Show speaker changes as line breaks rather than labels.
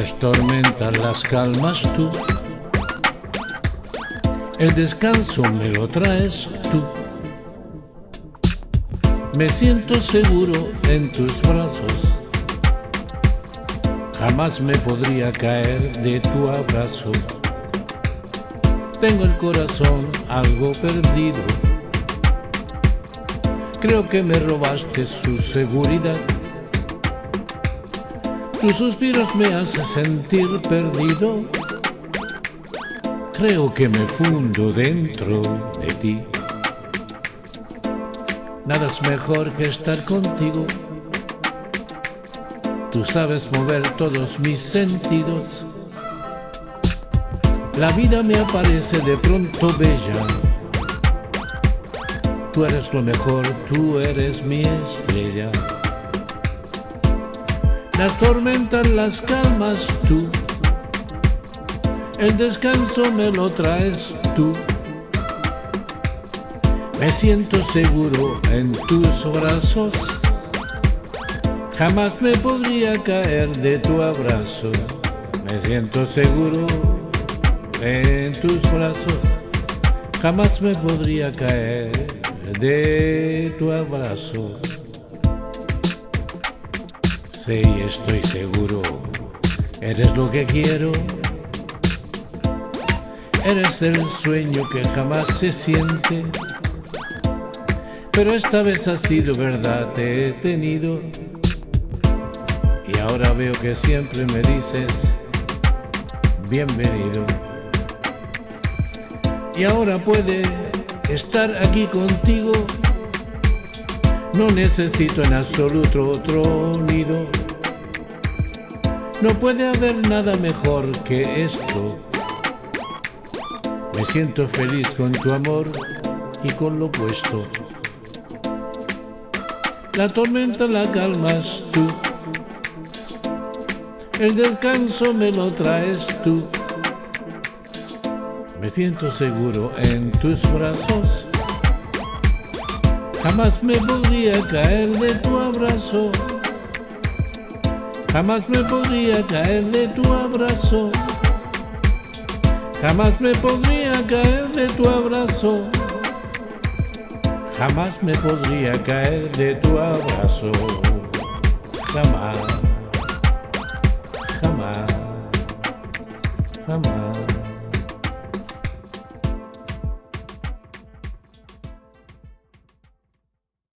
Las tormentas las calmas tú. El descanso me lo traes tú. Me siento seguro en tus brazos. Jamás me podría caer de tu abrazo. Tengo el corazón algo perdido. Creo que me robaste su seguridad. Tus suspiros me hacen sentir perdido. Creo que me fundo dentro de ti. Nada es mejor que estar contigo. Tú sabes mover todos mis sentidos. La vida me aparece de pronto bella. Tú eres lo mejor, tú eres mi estrella. Las tormentas las calmas tú. El descanso me lo traes tú. Me siento seguro en tus brazos. Jamás me podría caer de tu abrazo. Me siento seguro en tus brazos. Jamás me podría caer de tu abrazo. Sí, estoy seguro, eres lo que quiero. Eres el sueño que jamás se siente. Pero esta vez ha sido verdad, te he tenido. Y ahora veo que siempre me dices, bienvenido. Y ahora puede estar aquí contigo no necesito en absoluto otro nido. No puede haber nada mejor que esto. Me siento feliz con tu amor y con lo puesto. La tormenta la calmas tú. El descanso me lo traes tú. Me siento seguro en tus brazos Jamás me podría caer de tu abrazo. Jamás me podría caer de tu abrazo. Jamás me podría caer de tu abrazo. Jamás me podría caer de tu abrazo. Jamás. Jamás. Jamás.